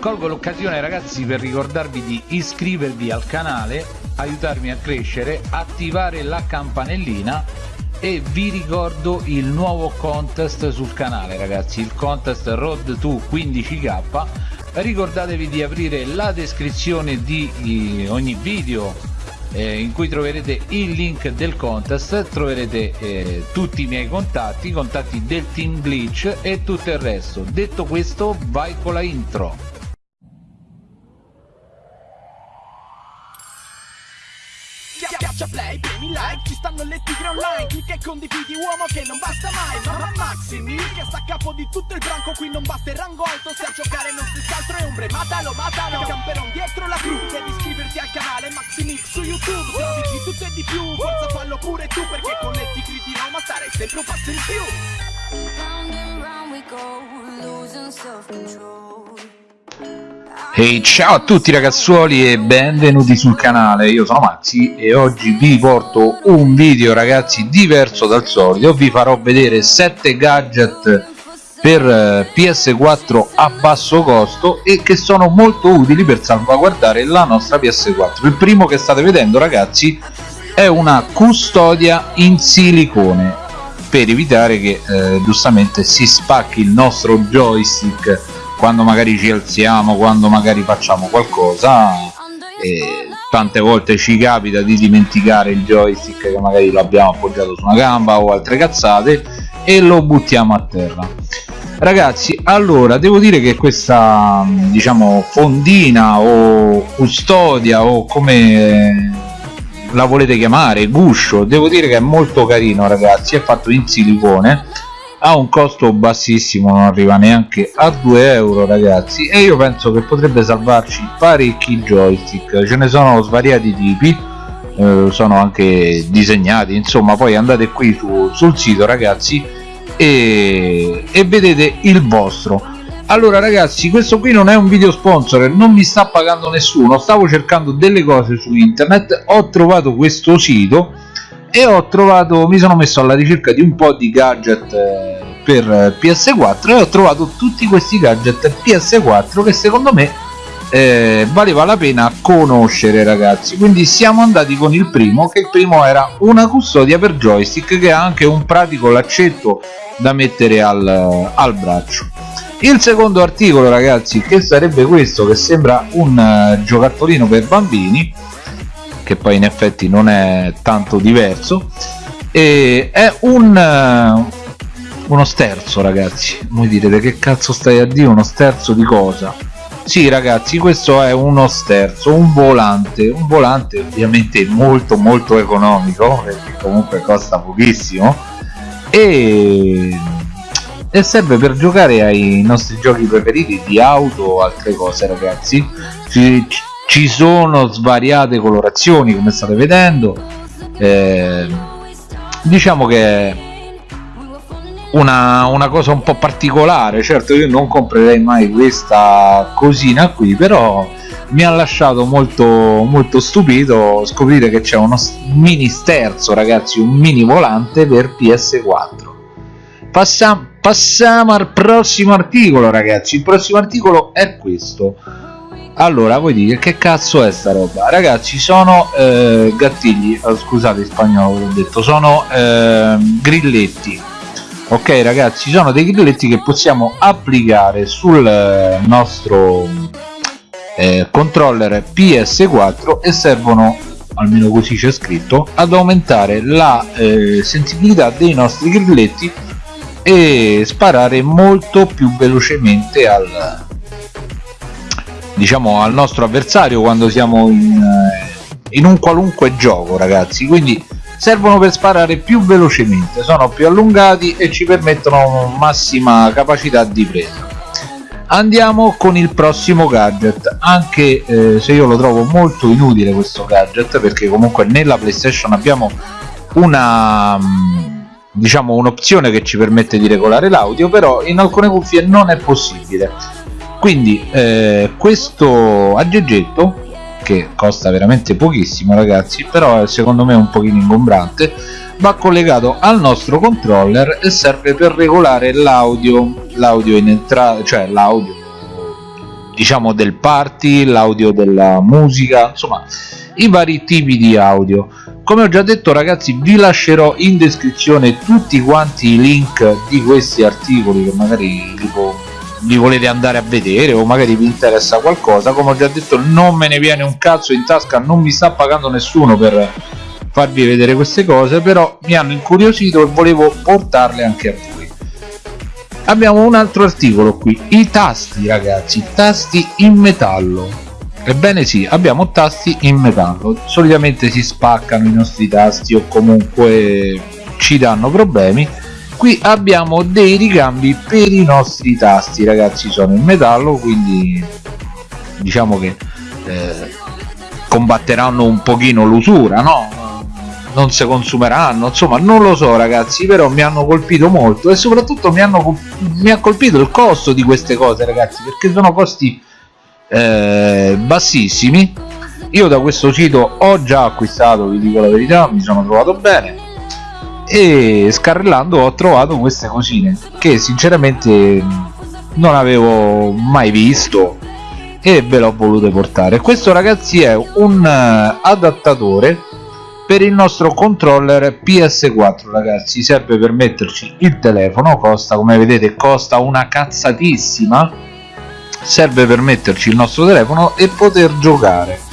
colgo l'occasione ragazzi per ricordarvi di iscrivervi al canale aiutarmi a crescere attivare la campanellina e vi ricordo il nuovo contest sul canale ragazzi il contest road to 15k ricordatevi di aprire la descrizione di ogni video eh, in cui troverete il link del contest troverete eh, tutti i miei contatti i contatti del team glitch e tutto il resto. Detto questo vai con la intro play, premi like, ci stanno le tigre online Clicca e condividi uomo che non basta mai Mamma Maximi, che sta a capo di tutto il branco Qui non basta il rango alto, se a giocare non si altro è ombre Matalo, matalo, camperon dietro la cru Devi iscriverti al canale Maximix su YouTube Se di tutto e di più, forza fallo pure tu Perché con le tigre di Roma starei sempre un passo in più. Round and round we go, losing self-control Ehi ciao a tutti ragazzuoli e benvenuti sul canale, io sono Maxi e oggi vi porto un video ragazzi diverso dal solito. Vi farò vedere 7 gadget per eh, PS4 a basso costo e che sono molto utili per salvaguardare la nostra PS4 il primo che state vedendo ragazzi è una custodia in silicone per evitare che eh, giustamente si spacchi il nostro joystick quando magari ci alziamo, quando magari facciamo qualcosa e tante volte ci capita di dimenticare il joystick che magari l'abbiamo appoggiato su una gamba o altre cazzate e lo buttiamo a terra. Ragazzi allora devo dire che questa diciamo fondina o custodia o come la volete chiamare guscio devo dire che è molto carino ragazzi è fatto in silicone ha un costo bassissimo non arriva neanche a 2 euro ragazzi. E io penso che potrebbe salvarci parecchi joystick. Ce ne sono svariati tipi eh, sono anche disegnati insomma poi andate qui su, sul sito ragazzi e, e vedete il vostro. Allora ragazzi questo qui non è un video sponsor non mi sta pagando nessuno stavo cercando delle cose su internet ho trovato questo sito e ho trovato mi sono messo alla ricerca di un po' di gadget eh, per PS4 e ho trovato tutti questi gadget PS4 che secondo me eh, valeva la pena conoscere ragazzi. Quindi siamo andati con il primo che il primo era una custodia per joystick che ha anche un pratico laccetto da mettere al, al braccio. Il secondo articolo ragazzi che sarebbe questo che sembra un uh, giocattolino per bambini che poi in effetti non è tanto diverso e è un, uno sterzo ragazzi. Voi direte che cazzo stai a dire? Uno sterzo di cosa? Sì ragazzi questo è uno sterzo un volante un volante ovviamente molto molto economico perché comunque costa pochissimo e, e serve per giocare ai nostri giochi preferiti di auto o altre cose ragazzi. Ci, ci sono svariate colorazioni come state vedendo. Eh, diciamo che una, una, cosa un po' particolare. Certo io non comprerei mai questa cosina qui però mi ha lasciato molto molto stupito scoprire che c'è uno mini sterzo ragazzi un mini volante per ps4 passiamo, passiamo al prossimo articolo ragazzi. Il prossimo articolo è questo. Allora voi dite che cazzo è sta roba? Ragazzi sono eh, gattigli oh, scusate in spagnolo ho detto sono eh, grilletti ok ragazzi sono dei grilletti che possiamo applicare sul eh, nostro eh, controller ps4 e servono almeno così c'è scritto ad aumentare la eh, sensibilità dei nostri grilletti e sparare molto più velocemente al, diciamo al nostro avversario quando siamo in, eh, in un qualunque gioco ragazzi. Quindi servono per sparare più velocemente sono più allungati e ci permettono massima capacità di presa. Andiamo con il prossimo gadget anche eh, se io lo trovo molto inutile questo gadget perché comunque nella playstation abbiamo una mm, diciamo un'opzione che ci permette di regolare l'audio però in alcune cuffie non è possibile. Quindi eh, questo aggeggetto che costa veramente pochissimo ragazzi però secondo me è un pochino ingombrante va collegato al nostro controller e serve per regolare l'audio l'audio in entrata cioè l'audio diciamo del party l'audio della musica insomma i vari tipi di audio. Come ho già detto ragazzi vi lascerò in descrizione tutti quanti i link di questi articoli che magari tipo, li volete andare a vedere o magari vi interessa qualcosa come ho già detto non me ne viene un cazzo in tasca non mi sta pagando nessuno per farvi vedere queste cose però mi hanno incuriosito e volevo portarle anche a voi. Abbiamo un altro articolo qui i tasti ragazzi tasti in metallo. Ebbene sì abbiamo tasti in metallo. Solitamente si spaccano i nostri tasti o comunque ci danno problemi qui abbiamo dei ricambi per i nostri tasti ragazzi sono in metallo quindi diciamo che eh, combatteranno un pochino l'usura no? Non si consumeranno insomma non lo so ragazzi però mi hanno colpito molto e soprattutto mi, hanno, mi ha colpito il costo di queste cose ragazzi perché sono costi eh, bassissimi. Io da questo sito ho già acquistato vi dico la verità mi sono trovato bene e scarrellando ho trovato queste cosine che sinceramente non avevo mai visto e ve l'ho volute portare. Questo ragazzi è un uh, adattatore per il nostro controller PS4 ragazzi. Serve per metterci il telefono costa come vedete costa una cazzatissima. Serve per metterci il nostro telefono e poter giocare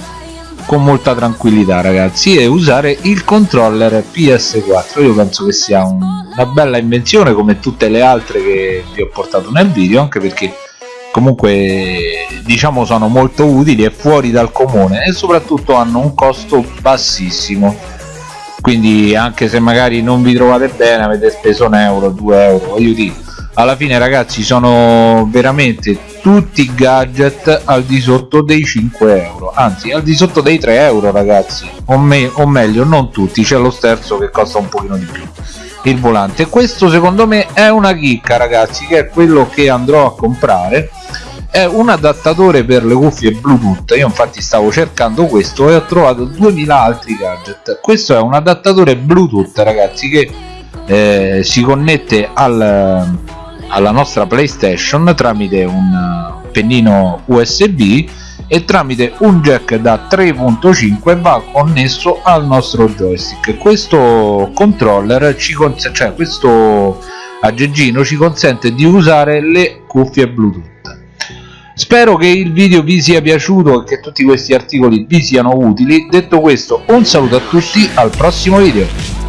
con molta tranquillità ragazzi e usare il controller PS4 io penso che sia un, una bella invenzione come tutte le altre che vi ho portato nel video anche perché comunque diciamo sono molto utili e fuori dal comune e soprattutto hanno un costo bassissimo. Quindi anche se magari non vi trovate bene avete speso un euro, due euro, voglio dire alla fine ragazzi sono veramente tutti gadget al di sotto dei 5 euro anzi al di sotto dei 3 euro ragazzi. O, me o meglio non tutti c'è lo sterzo che costa un pochino di più il volante. Questo secondo me è una chicca ragazzi che è quello che andrò a comprare. È un adattatore per le cuffie bluetooth. Io infatti stavo cercando questo e ho trovato 2000 altri gadget. Questo è un adattatore bluetooth ragazzi che eh, si connette al, alla nostra playstation tramite un pennino usb e tramite un jack da 3.5 va connesso al nostro joystick. Questo controller ci consente cioè questo aggeggino ci consente di usare le cuffie bluetooth. Spero che il video vi sia piaciuto e che tutti questi articoli vi siano utili. Detto questo un saluto a tutti al prossimo video